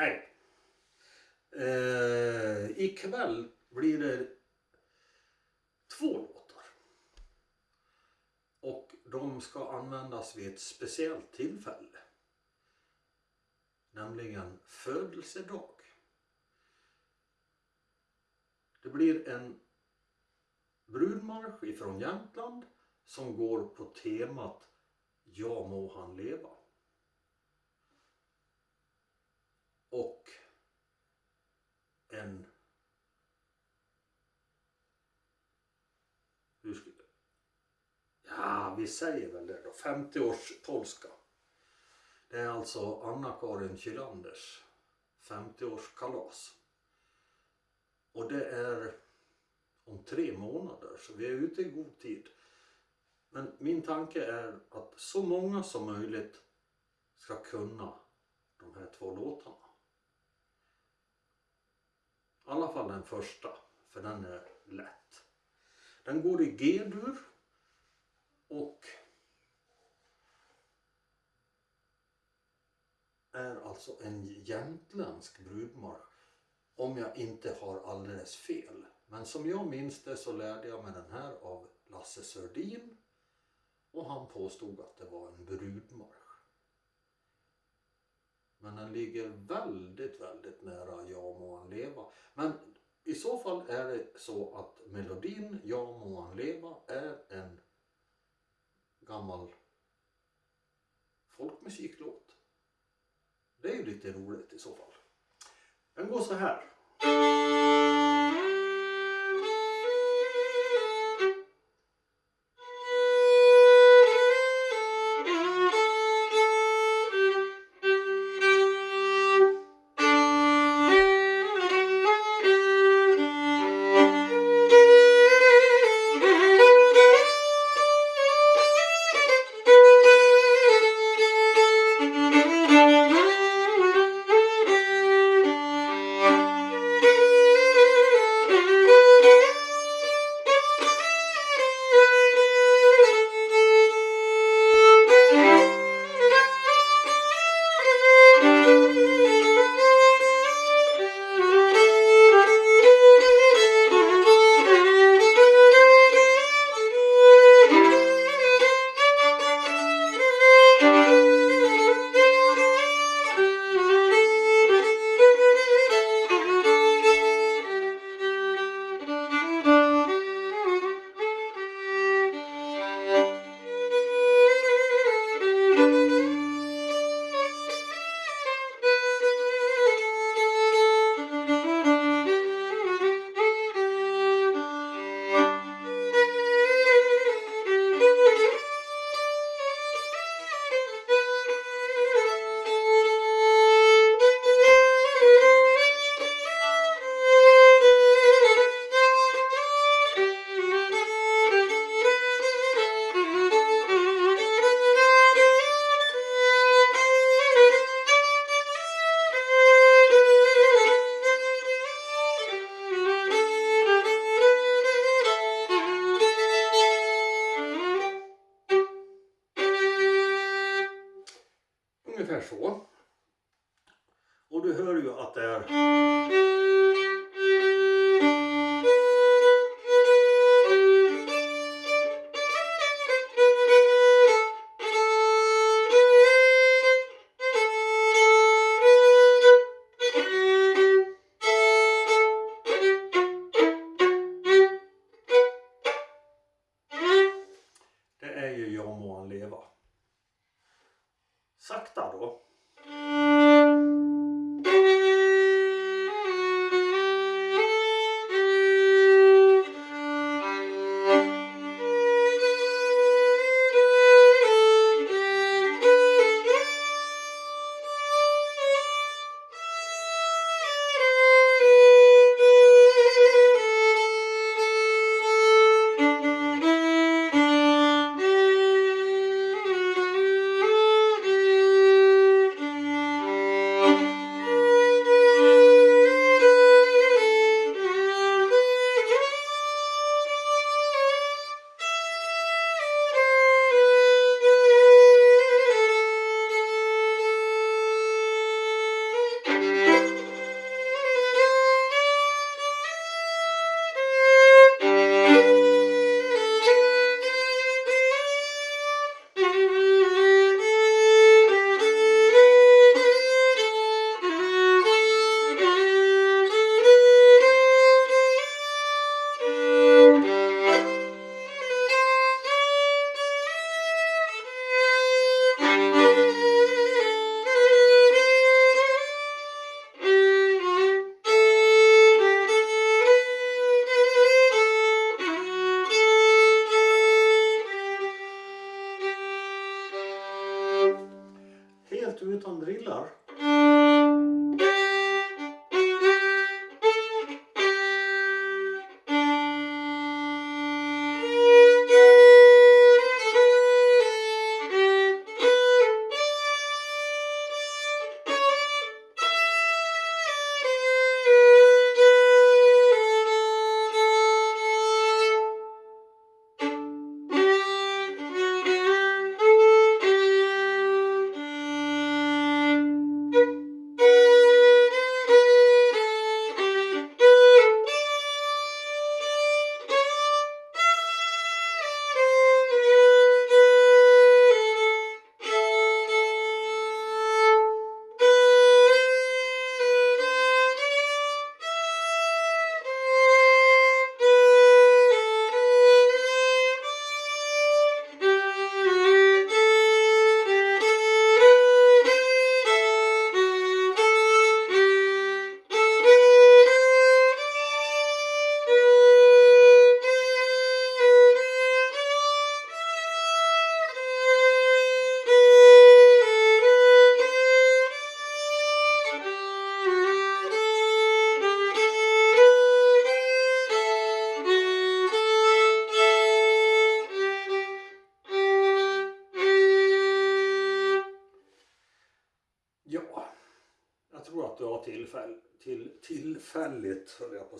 Hej! Eh, ikväll blir det två låtar. Och de ska användas vid ett speciellt tillfälle. Nämligen födelsedag. Det blir en brudmarsch ifrån Jämtland som går på temat Ja må han leva. Och en hur ska, ja, vi säger väl det då, 50-års polska. Det är alltså Anna-Karin Kylanders 50-årskalas. Och det är om tre månader så vi är ute i god tid. Men min tanke är att så många som möjligt ska kunna de här två låtarna. I alla fall den första, för den är lätt. Den går i G-dur och är alltså en jämtländsk brudmarsch om jag inte har alldeles fel. Men som jag minns det så lärde jag mig den här av Lasse Sördin och han påstod att det var en brudmarsch. Men den ligger väldigt, väldigt nära Ja må han leva. Men i så fall är det så att melodin Ja må han leva är en gammal folkmusiklåt. Det är ju lite roligt i så fall. Den går så här.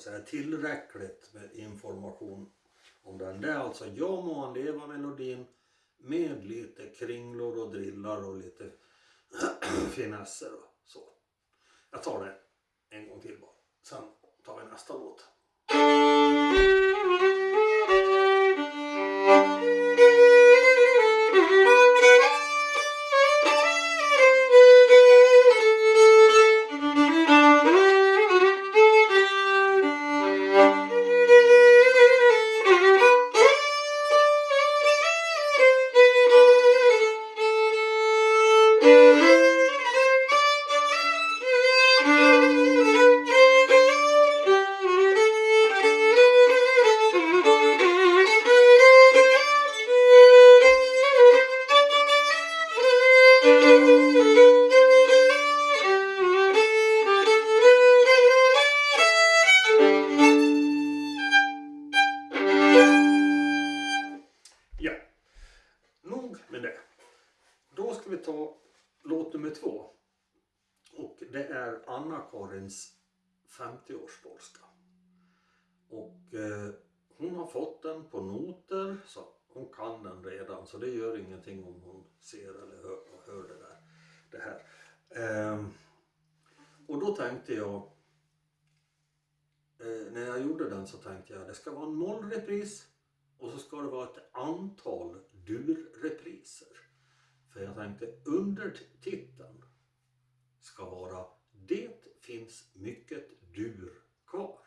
Att säga, tillräckligt med information om den. Det är alltså Jag må han leva melodin med lite kringlor och drillar och lite finesser och så. Jag tar det en gång till bara. Sen tar vi nästa låt. Det är Anna-Karins 50-årspolska. Och eh, hon har fått den på noter så hon kan den redan så det gör ingenting om hon ser eller hör, hör det, där, det här. Ehm, och då tänkte jag eh, när jag gjorde den så tänkte jag det ska vara en mollrepris och så ska det vara ett antal durrepriser. För jag tänkte undertiteln ska vara Det finns mycket dur kvar.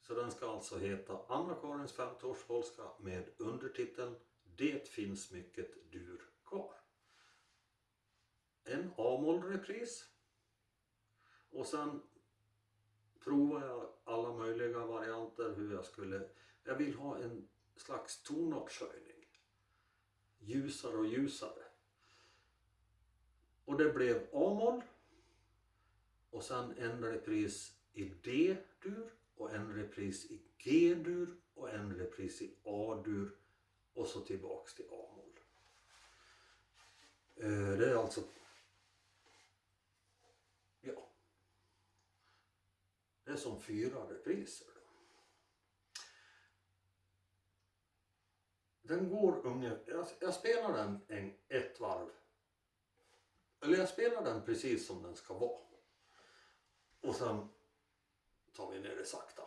Så den ska alltså heta Anna-Karins 50-årspolska med undertiteln Det finns mycket dur kvar. En A-moll repris. Och sen provar jag alla möjliga varianter hur jag skulle jag vill ha en slags tonartshöjning. Ljusare och ljusare. Och det blev A-moll. Och sen en repris i D-dur och en repris i G-dur och en repris i A-dur och så tillbaks till A-moll. Eh, det är alltså ja. Det är som fyra repriser. Då. Den går ungefär, jag, jag spelar den en, ett varv. Eller jag spelar den precis som den ska vara. Och sen tar vi ner det sakta.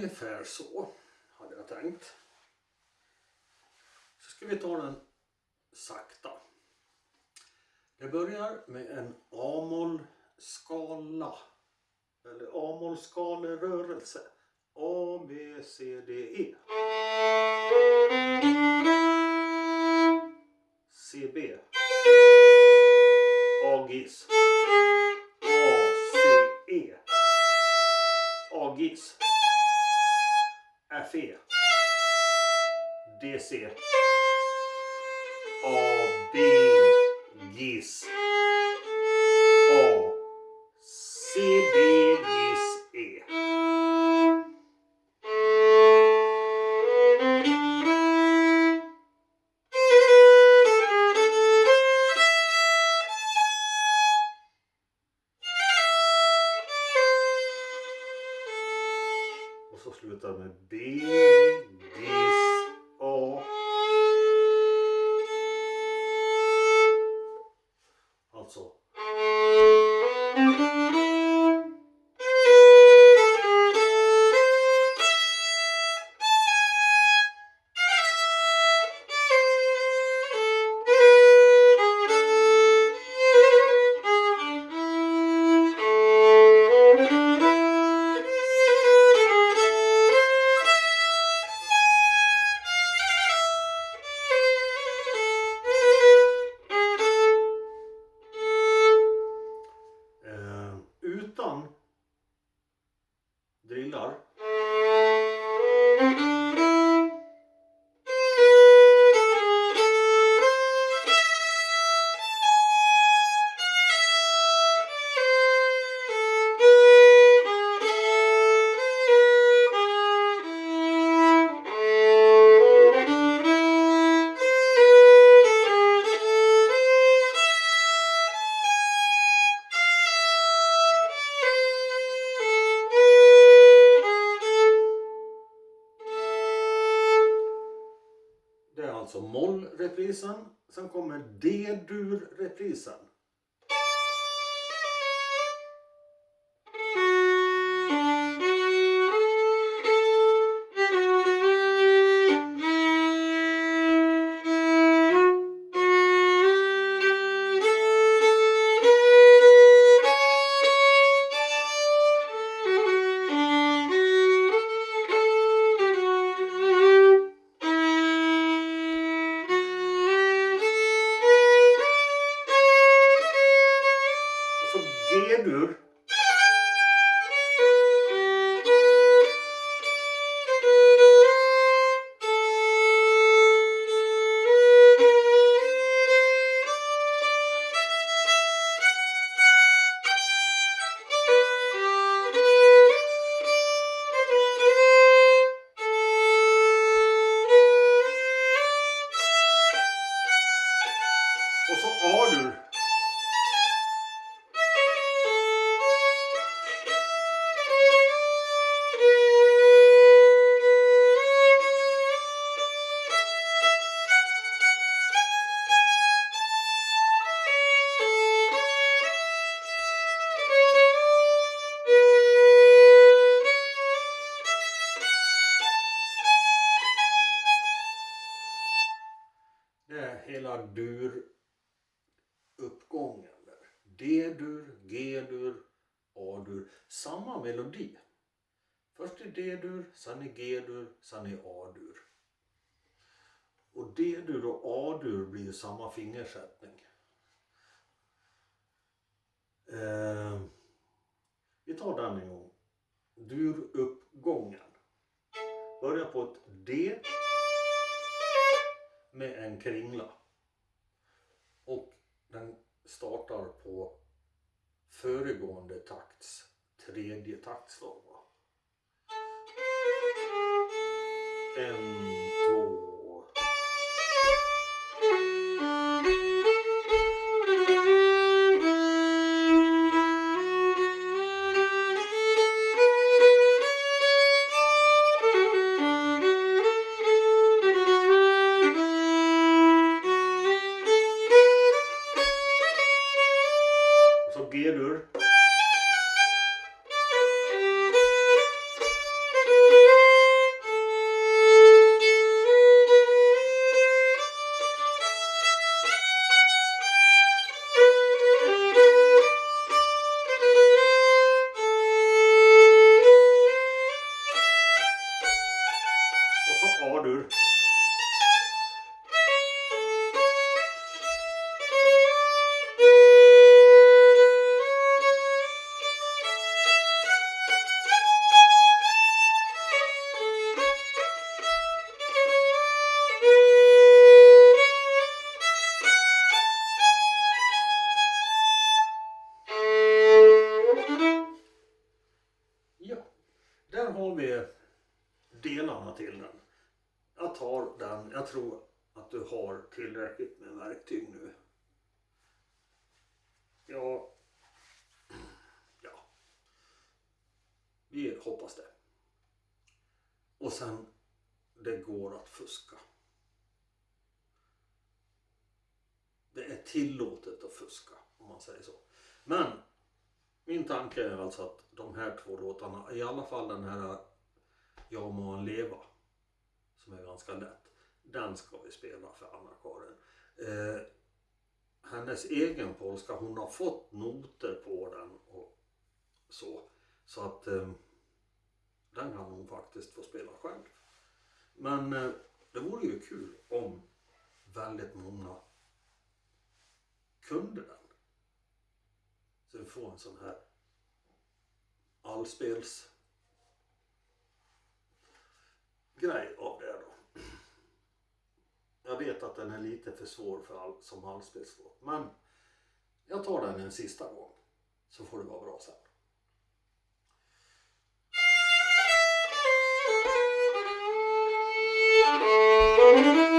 Ungefär så hade jag tänkt. Så ska vi ta den sakta. Det börjar med en A-moll-skala. Eller A-moll-skalerörelse. A, B, C, D, E. C, B. A-gis. A, C, E. A-gis café. DC. B, GIS. A. C, GIS. Alltså mollreprisen. Sen kommer D-dur-reprisen. Det är hela dur-uppgången. D-dur, G-dur, A-dur. Samma melodi. Först är D-dur, sen är G-dur, sen är A-dur. Och D-dur och A-dur blir ju samma fingersättning. Eh, vi tar den en gång. Duruppgången. Börjar på ett D med en kringla. Och den startar på föregående takts tredje taktslag. En, två, att fuska. Det är tillåtet att fuska, om man säger så. Men min tanke är alltså att de här två låtarna, i alla fall den här Jag må han leva, som är ganska lätt, den ska vi spela för Anna-Karin. Eh, hennes egen polska, hon har fått noter på den och så. Så att eh, den kan hon faktiskt få spela själv. Men eh, det vore ju kul om väldigt många kunde den. Så vi får en sån här allspels grej av det då. Jag vet att den är lite för svår för all, som allspelslåt. Men jag tar den en sista gång. Så får det vara bra sen. Men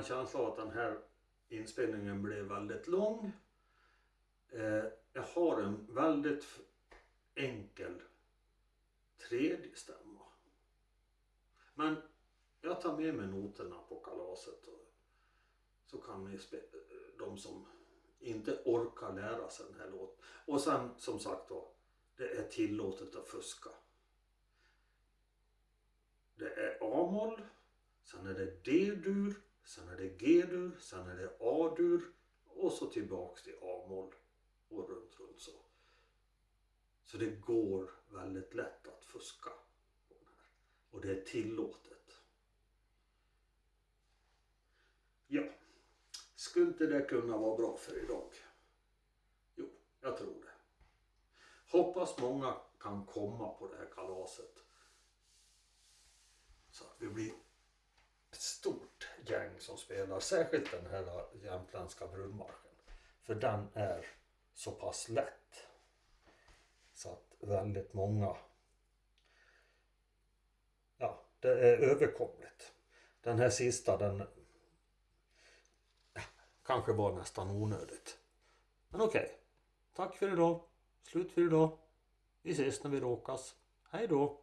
en känsla av att den här inspelningen blev väldigt lång. Eh, jag har en väldigt enkel tredje stämma. Men jag tar med mig noterna på kalaset och så kan ni de som inte orkar lära sig den här låten. Och sen som sagt då, det är tillåtet att fuska. Det är A-moll, sen är det D-dur, sen är det G-dur, sen är det A-dur och så tillbaks till A-moll och runt, runt så. Så det går väldigt lätt att fuska. på den här. Och det är tillåtet. Ja, skulle inte det kunna vara bra för idag? Jo, jag tror det. Hoppas många kan komma på det här kalaset. Så att vi blir stort gäng som spelar, särskilt den här jämtländska brunmarschen. För den är så pass lätt. Så att väldigt många, ja, det är överkomligt. Den här sista, den ja, kanske var nästan onödigt. Men okej, tack för idag. Slut för idag. Vi ses när vi råkas. Hej då!